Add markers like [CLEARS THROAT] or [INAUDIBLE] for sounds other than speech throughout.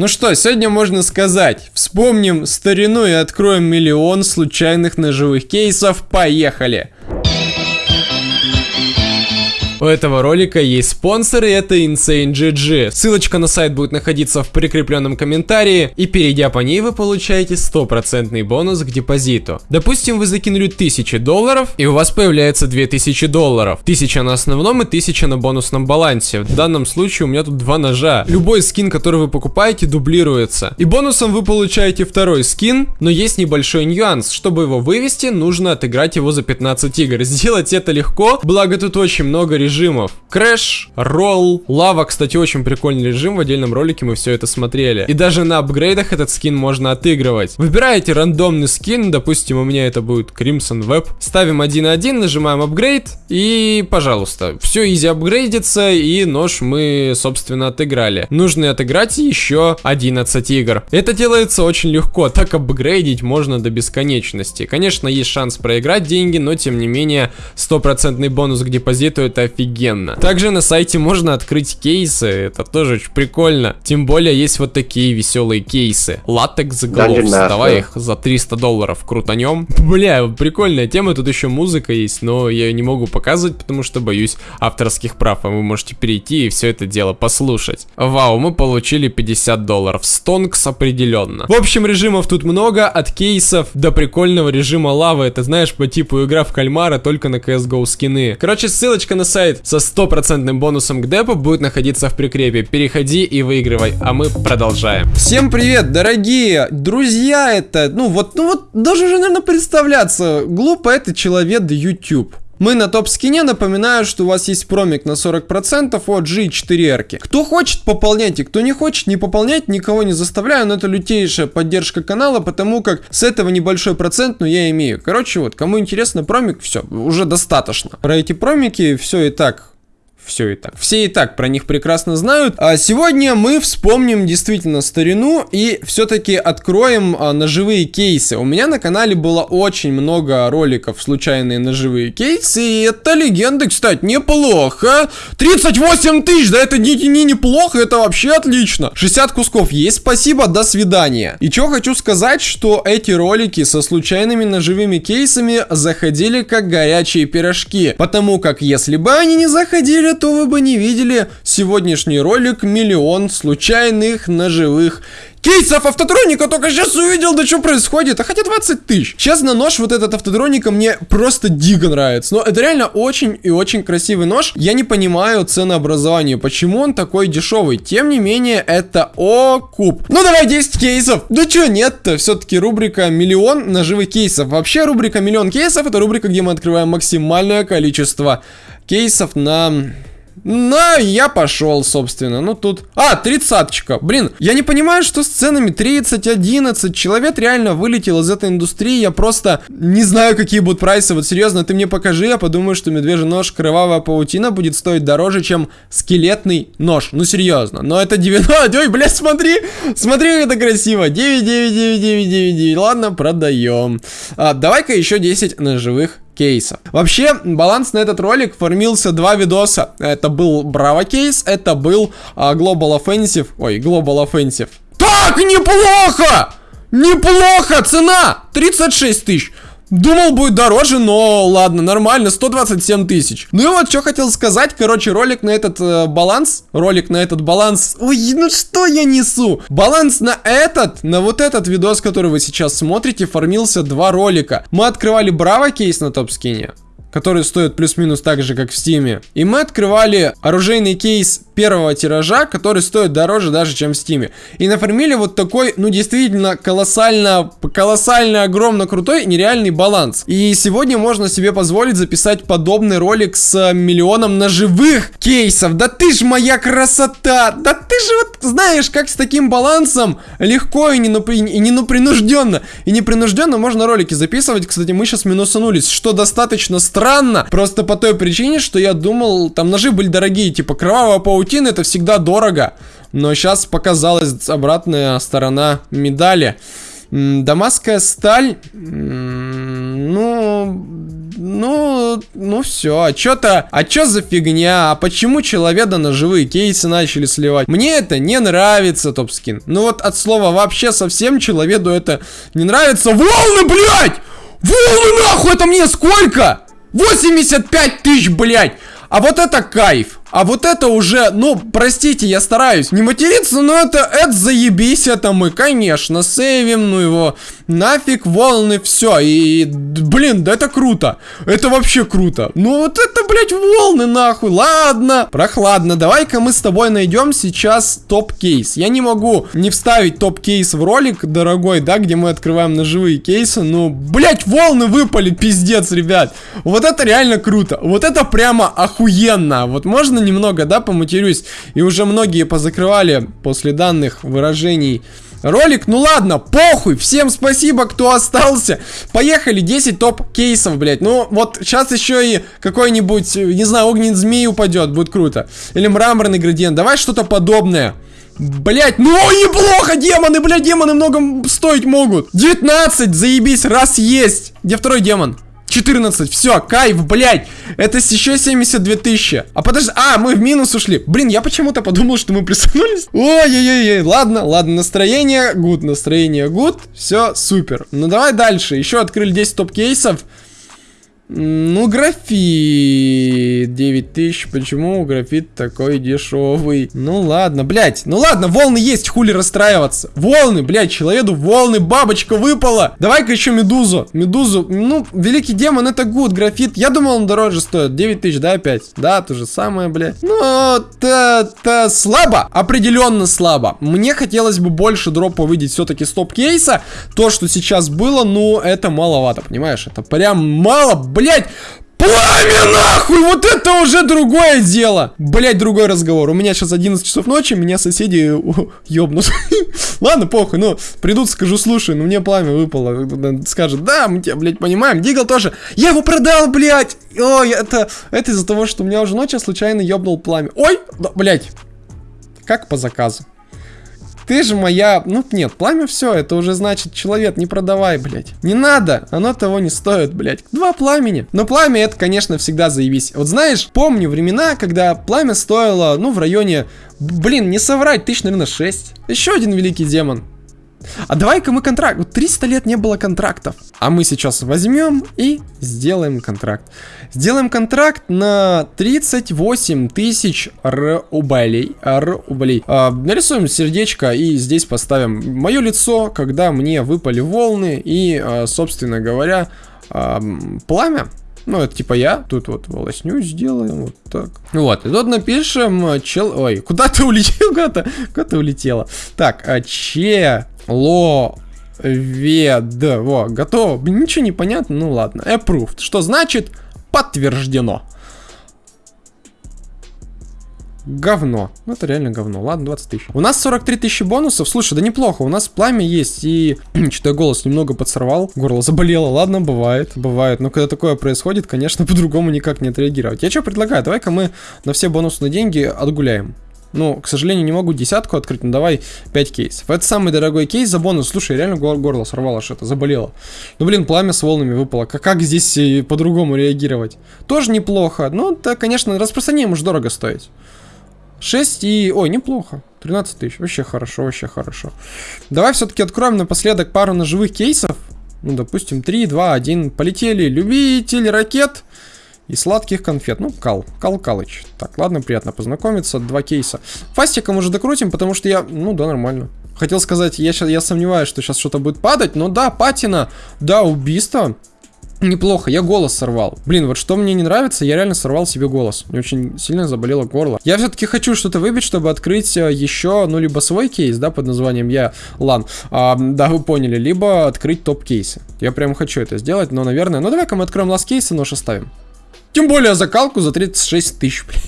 Ну что, сегодня можно сказать, вспомним старину и откроем миллион случайных ножевых кейсов. Поехали! У этого ролика есть спонсор, и это Insane GG. Ссылочка на сайт будет находиться в прикрепленном комментарии, и перейдя по ней вы получаете стопроцентный бонус к депозиту. Допустим, вы закинули 1000 долларов, и у вас появляется 2000 долларов. 1000 на основном и 1000 на бонусном балансе. В данном случае у меня тут два ножа. Любой скин, который вы покупаете, дублируется. И бонусом вы получаете второй скин, но есть небольшой нюанс. Чтобы его вывести, нужно отыграть его за 15 игр. [LAUGHS] Сделать это легко, благо тут очень много режимов режимов. Crash, roll, лава, кстати, очень прикольный режим, в отдельном ролике мы все это смотрели. И даже на апгрейдах этот скин можно отыгрывать. Выбираете рандомный скин, допустим, у меня это будет Crimson Web. Ставим 1.1, нажимаем апгрейд, и, пожалуйста, все easy апгрейдится, и нож мы, собственно, отыграли. Нужно отыграть еще 11 игр. Это делается очень легко, так апгрейдить можно до бесконечности. Конечно, есть шанс проиграть деньги, но, тем не менее, стопроцентный бонус к депозиту это офигенно офигенно. Также на сайте можно открыть кейсы, это тоже очень прикольно. Тем более есть вот такие веселые кейсы. Latex Gloves, давай их за 300 долларов крутанем. Бля, прикольная тема, тут еще музыка есть, но я ее не могу показывать, потому что боюсь авторских прав, а вы можете перейти и все это дело послушать. Вау, мы получили 50 долларов, стонкс определенно. В общем, режимов тут много, от кейсов до прикольного режима лавы, это знаешь, по типу игра в кальмара, только на CSGO скины. Короче, ссылочка на сайт сайт со стопроцентным бонусом к депу будет находиться в прикрепе. Переходи и выигрывай, а мы продолжаем. Всем привет, дорогие друзья, это, ну вот, ну вот, даже уже, наверное, представляться, глупо это человек YouTube. Мы на топ-скине, напоминаю, что у вас есть промик на 40% от G4R. Кто хочет, пополняйте, кто не хочет, не пополнять, никого не заставляю, но это лютейшая поддержка канала, потому как с этого небольшой процент, но я имею. Короче, вот, кому интересно промик, все, уже достаточно. Про эти промики все и так все и так. Все и так про них прекрасно знают. А сегодня мы вспомним действительно старину и все-таки откроем а, ножевые кейсы. У меня на канале было очень много роликов случайные ножевые кейсы, и это легенды, кстати, неплохо. 38 тысяч, да это не, не неплохо, это вообще отлично. 60 кусков есть, спасибо, до свидания. И что хочу сказать, что эти ролики со случайными ножевыми кейсами заходили как горячие пирожки, потому как если бы они не заходили, то вы бы не видели. Сегодняшний ролик «Миллион случайных ножевых кейсов автотроника только сейчас увидел, да что происходит, а хотя 20 тысяч. Честно, нож вот этот автотроника мне просто дико нравится, но это реально очень и очень красивый нож. Я не понимаю ценообразования, почему он такой дешевый, тем не менее, это окуп. Ну давай 10 кейсов, да что нет-то, все-таки рубрика миллион ножевых кейсов. Вообще рубрика миллион кейсов, это рубрика, где мы открываем максимальное количество кейсов на ну, я пошел, собственно. Ну, тут... А, тридцаточка. Блин, я не понимаю, что с ценами 30, 11. Человек реально вылетел из этой индустрии. Я просто не знаю, какие будут прайсы. Вот серьезно, ты мне покажи. Я подумаю, что медвежий нож кровавая паутина будет стоить дороже, чем скелетный нож. Ну, серьезно. Но это 90... [LAUGHS] Ой, блядь, смотри. Смотри, как это красиво. 9, 9, 9, 9, 9, 9. Ладно, продаем. А, Давай-ка еще 10 ножевых кейса. Вообще, баланс на этот ролик формился два видоса. Это был Браво кейс, это был а, Global Offensive. Ой, Global Offensive. Так, неплохо! Неплохо! Цена! 36 тысяч. Думал, будет дороже, но ладно, нормально, 127 тысяч. Ну и вот, что хотел сказать, короче, ролик на этот э, баланс, ролик на этот баланс, ой, ну что я несу? Баланс на этот, на вот этот видос, который вы сейчас смотрите, формился два ролика. Мы открывали Браво кейс на топ-скине, который стоит плюс-минус так же, как в Стиме. И мы открывали оружейный кейс первого тиража, который стоит дороже даже, чем в Стиме. И нафармили вот такой, ну, действительно, колоссально, колоссально, огромно крутой, нереальный баланс. И сегодня можно себе позволить записать подобный ролик с миллионом ножевых кейсов. Да ты ж моя красота! Да ты же вот знаешь, как с таким балансом легко и, не, напри... и не напринужденно. И непринужденно можно ролики записывать. Кстати, мы сейчас минусанулись, что достаточно странно. Просто по той причине, что я думал, там ножи были дорогие, типа кровавая паутина паутина это всегда дорого. Но сейчас показалась обратная сторона медали. Дамасская сталь... Ну, ну, ну все. А что-то, а что за фигня? А почему человека на живые кейсы начали сливать? Мне это не нравится, топ-скин. Ну вот от слова вообще совсем человеку это не нравится. Волны, блядь! Волны нахуй, это мне сколько? 85 тысяч, блядь! А вот это кайф. А вот это уже, ну, простите, я стараюсь не материться, но это, это заебись, это мы, конечно, сейвим, ну его, нафиг, волны, все, и, блин, да это круто, это вообще круто, ну вот это, блядь, волны, нахуй, ладно, прохладно, давай-ка мы с тобой найдем сейчас топ-кейс, я не могу не вставить топ-кейс в ролик, дорогой, да, где мы открываем ножевые кейсы, ну, блядь, волны выпали, пиздец, ребят, вот это реально круто, вот это прямо охуенно, вот можно немного, да, поматерюсь. И уже многие позакрывали после данных выражений ролик. Ну ладно, похуй. Всем спасибо, кто остался. Поехали, 10 топ-кейсов, блядь. Ну, вот сейчас еще и какой-нибудь, не знаю, огненный змей упадет. Будет круто. Или мраморный градиент. Давай что-то подобное. Блять, ну неплохо, демоны, блядь, демоны много стоить могут. 19, заебись, раз есть. Где второй демон? 14, все, кайф, блядь. Это еще 72 тысячи. А подожди, а, мы в минус ушли. Блин, я почему-то подумал, что мы плюсанулись. Ой-ой-ой, ладно, ладно, настроение, good, настроение, good. Все, супер. Ну, давай дальше. Еще открыли 10 топ-кейсов. Ну, графит 9000. Почему графит такой дешевый? Ну ладно, блядь. Ну ладно, волны есть, хули расстраиваться. Волны, блядь, человеку волны, бабочка выпала. Давай-ка еще медузу. Медузу. Ну, великий демон это good, графит. Я думал, он дороже стоит. 9000, да, опять? Да, то же самое, блядь. Ну, это слабо. Определенно слабо. Мне хотелось бы больше дропа увидеть все-таки стоп-кейса. То, что сейчас было, ну, это маловато, понимаешь? Это прям мало, блядь блядь! Пламя нахуй! Вот это уже другое дело! Блять, другой разговор. У меня сейчас 11 часов ночи, меня соседи ёбнут. [LAUGHS] Ладно, похуй, ну, придут, скажу, слушай, ну мне пламя выпало. Скажет, да, мы тебя, блядь, понимаем. Дигл тоже. Я его продал, блядь! Ой, это, это из-за того, что у меня уже ночью случайно ёбнул пламя. Ой, да, блядь. Как по заказу. Ты же моя... Ну, нет, пламя все, это уже значит, человек, не продавай, блядь. Не надо, оно того не стоит, блядь. Два пламени. Но пламя это, конечно, всегда заебись. Вот знаешь, помню времена, когда пламя стоило, ну, в районе... Блин, не соврать, тысяч, наверное, 6. Еще один великий демон. А давай-ка мы контракт. Вот 300 лет не было контрактов. А мы сейчас возьмем и сделаем контракт. Сделаем контракт на 38 тысяч рублей. рублей. А, нарисуем сердечко и здесь поставим мое лицо, когда мне выпали волны и, а, собственно говоря, а, пламя. Ну, это типа я. Тут вот волосню сделаем, вот так. Вот, и тут напишем, чел... Ой, куда ты улетел? Куда-то куда ты улетела? Так, а че Ловед. Во, готово. Ничего не понятно, ну ладно. Approved. Что значит подтверждено. Говно. Ну, это реально говно. Ладно, 20 тысяч. У нас 43 тысячи бонусов. Слушай, да неплохо. У нас пламя есть. И [CLEARS THROAT] что-то голос немного подсорвал. Горло заболело. Ладно, бывает. Бывает. Но когда такое происходит, конечно, [LAUGHS] по-другому никак не отреагировать. Я что предлагаю? Давай-ка мы на все бонусные деньги отгуляем. Ну, к сожалению, не могу десятку открыть, но давай 5 кейсов. Это самый дорогой кейс за бонус. Слушай, реально гор горло сорвало что-то, заболело. Ну, блин, пламя с волнами выпало. Как, как здесь по-другому реагировать? Тоже неплохо. Ну, это, конечно, распространение может дорого стоить. 6 и... Ой, неплохо. 13 тысяч. Вообще хорошо, вообще хорошо. Давай все-таки откроем напоследок пару ножевых кейсов. Ну, допустим, 3, 2, 1. Полетели. Любитель ракет и сладких конфет. Ну, Кал. Кал Калыч. Так, ладно, приятно познакомиться. Два кейса. Фастиком уже докрутим, потому что я... Ну, да, нормально. Хотел сказать, я, сейчас, я сомневаюсь, что сейчас что-то будет падать, но да, патина, да, убийство. Неплохо, я голос сорвал. Блин, вот что мне не нравится, я реально сорвал себе голос. Мне очень сильно заболело горло. Я все-таки хочу что-то выбить, чтобы открыть э, еще, ну, либо свой кейс, да, под названием я Лан. А, да, вы поняли, либо открыть топ-кейсы. Я прям хочу это сделать, но, наверное... Ну, давай-ка мы откроем last кейсы, нож оставим. Тем более закалку за 36 тысяч, блин.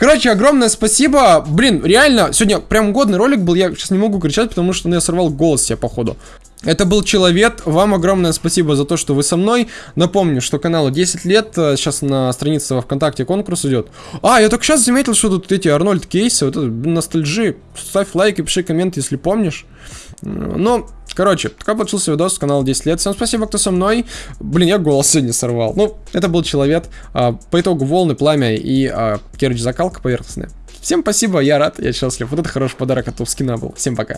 Короче, огромное спасибо. Блин, реально, сегодня прям годный ролик был. Я сейчас не могу кричать, потому что ну, я сорвал голос себе, походу. Это был Человек. Вам огромное спасибо за то, что вы со мной. Напомню, что каналу 10 лет. Сейчас на странице во Вконтакте конкурс идет. А, я только сейчас заметил, что тут эти Арнольд кейсы. Вот это ностальжи. Ставь лайк и пиши коммент, если помнишь. Ну, Короче, такой получился видос, канал 10 лет. Всем спасибо, кто со мной. Блин, я голос сегодня сорвал. Ну, это был человек. А, по итогу волны, пламя и, а, короче, закалка поверхностная. Всем спасибо, я рад, я счастлив. Вот это хороший подарок от топ скина был. Всем пока.